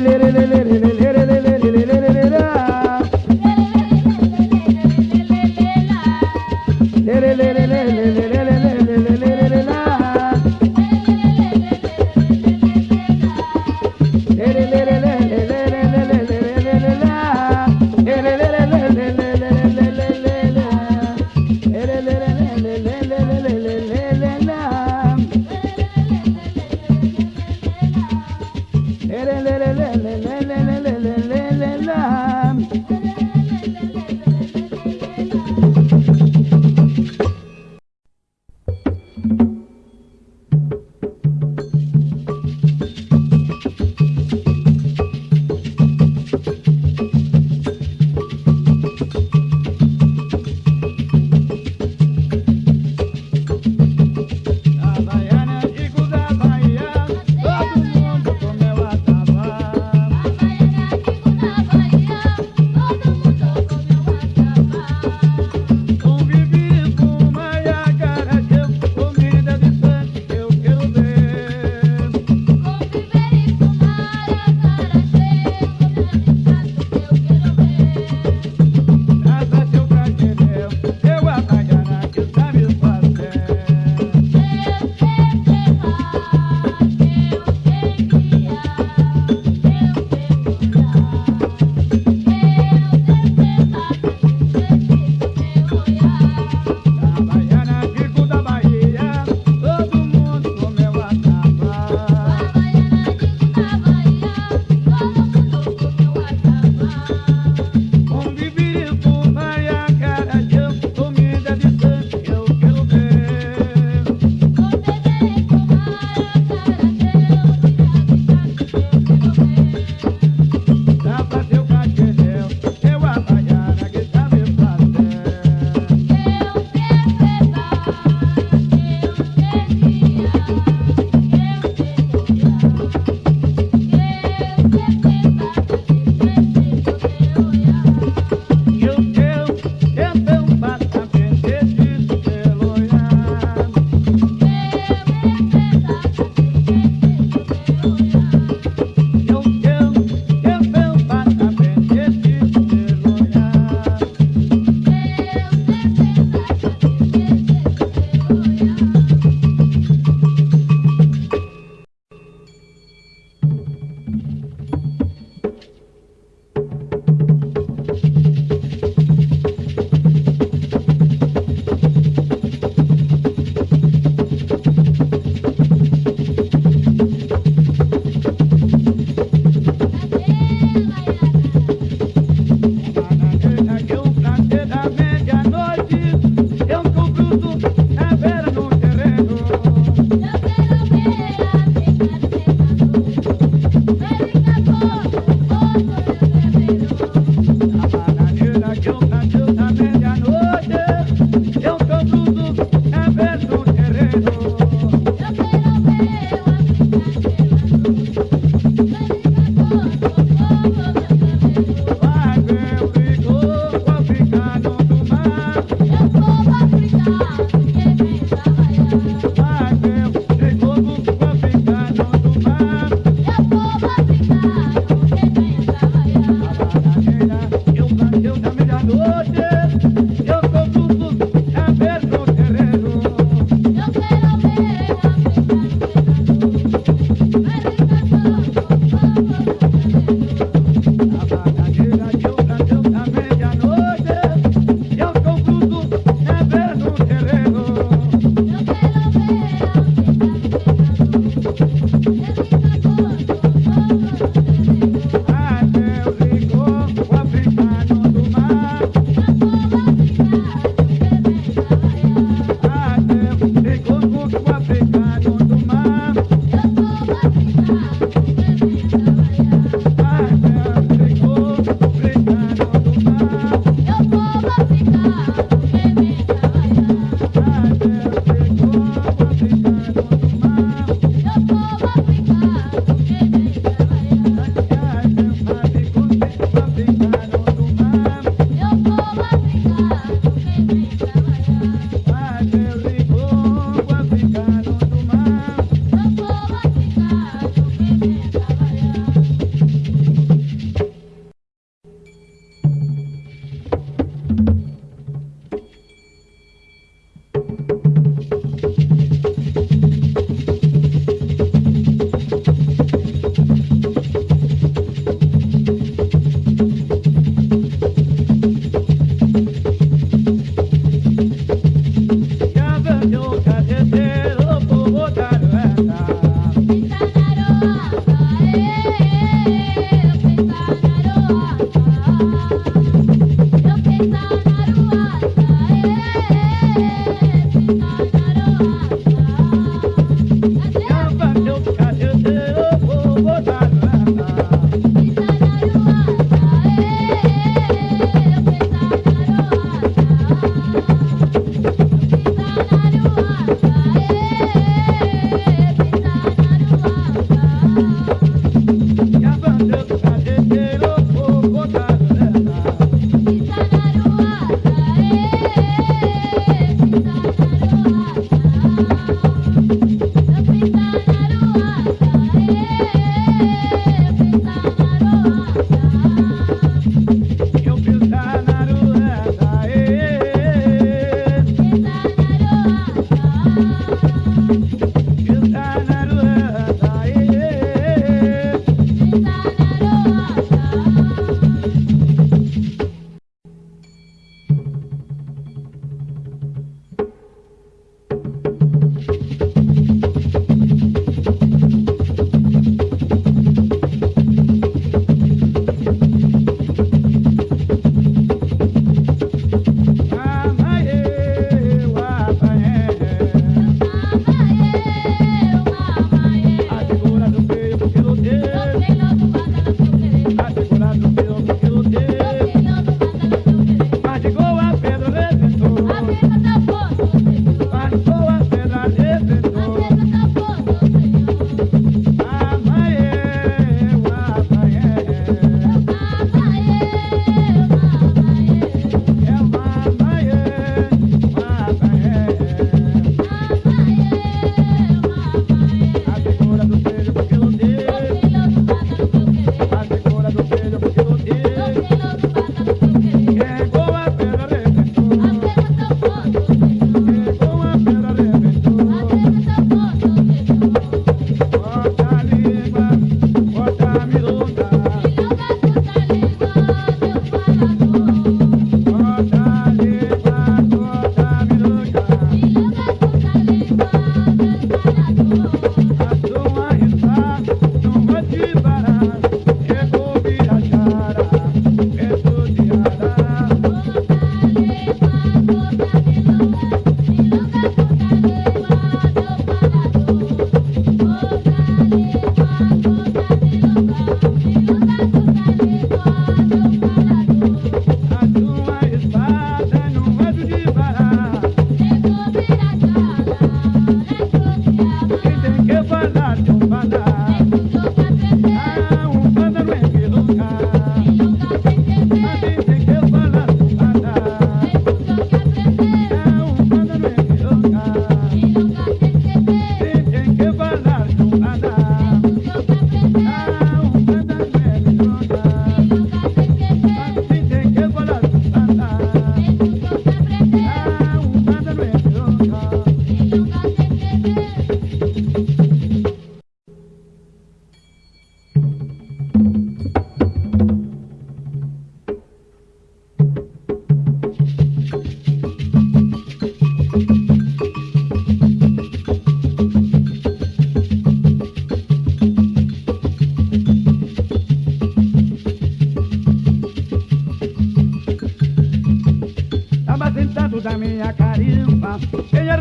le, le, le, le.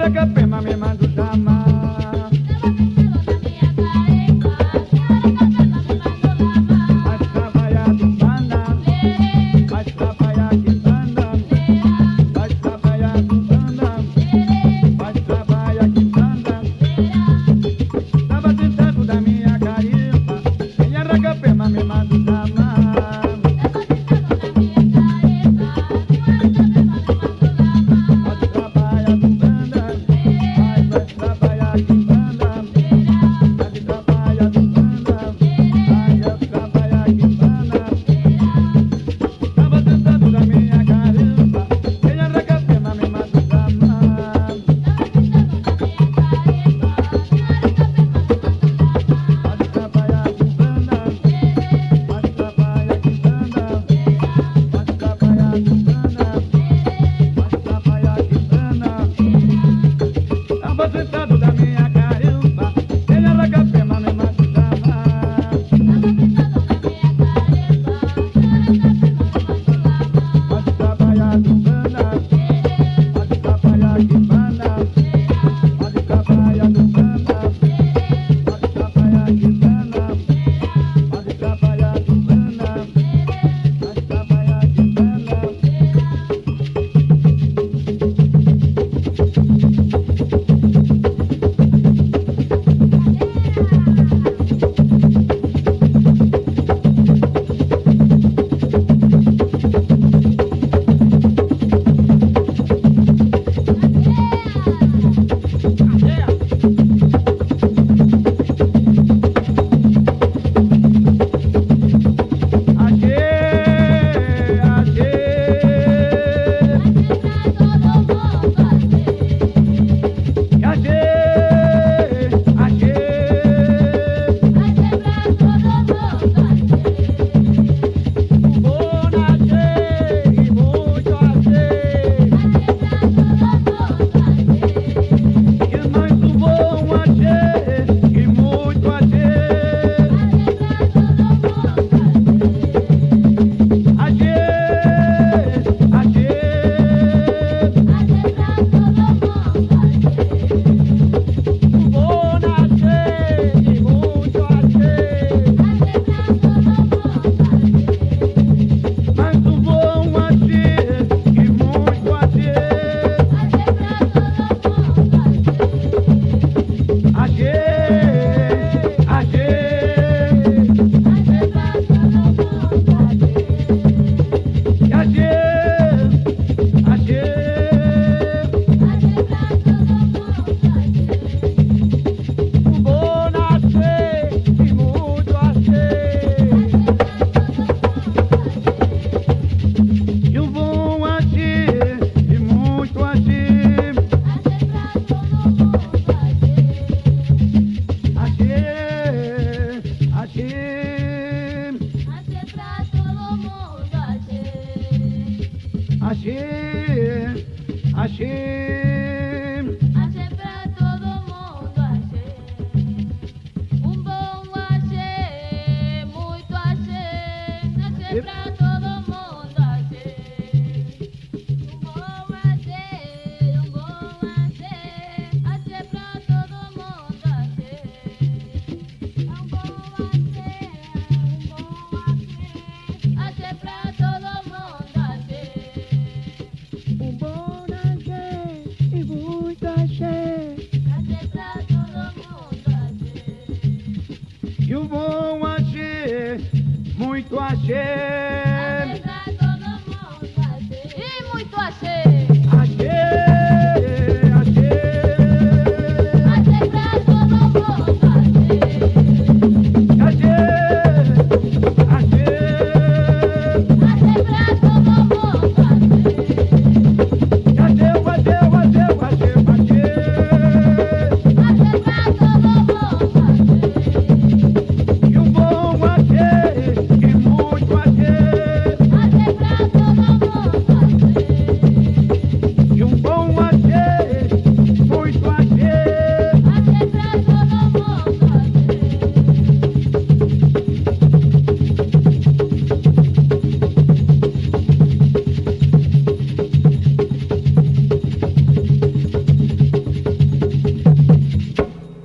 Look up.